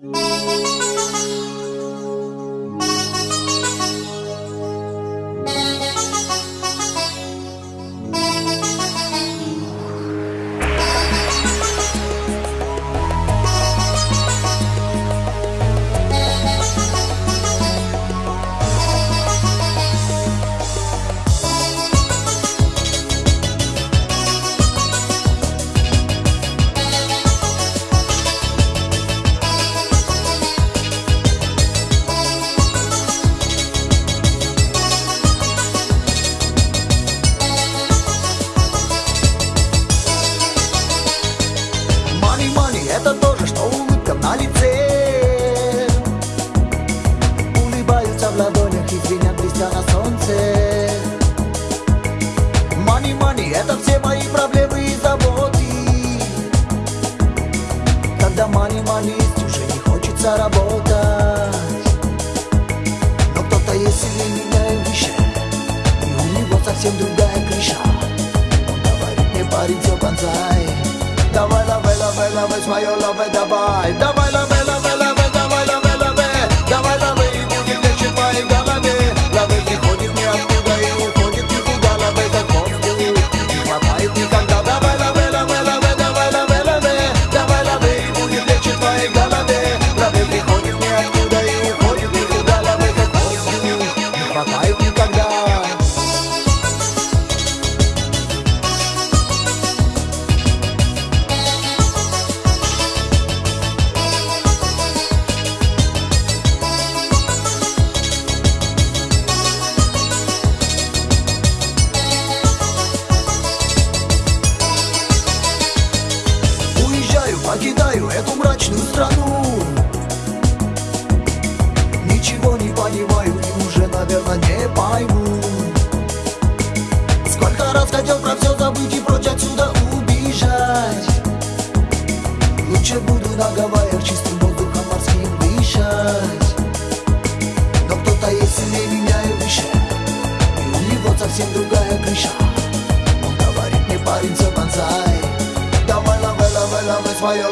Mm-hmm. кармане монет Уже не хочется работать. Но кто-то есть сильнее меня и И у него совсем другая крыша. Он говорит мне, парень, все концай Давай, лаве, лаве, лаве, с моё лаве, давай. Давай, лаве, лаве, лаве, давай, лаве, лаве Давай, лаве, и будет легче в моей голове. Лаве приходит ниоткуда и уходит никуда. Лаве, как он сделал, не хватает никогда. эту мрачную страну. Ничего не понимаю и уже, наверное, не пойму. Сколько раз хотел про все забыть и прочь отсюда убежать. Лучше буду на Гавайях чистым воздухом морским дышать. Но кто-то есть сильнее меня и выше И у него совсем другая крыша. Он говорит мне, парень, все конца Давай, лавай, лавай, лавай свое